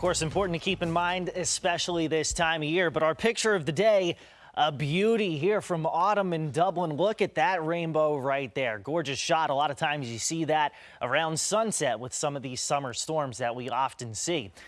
course, important to keep in mind, especially this time of year. But our picture of the day, a beauty here from autumn in Dublin. Look at that rainbow right there. Gorgeous shot. A lot of times you see that around sunset with some of these summer storms that we often see.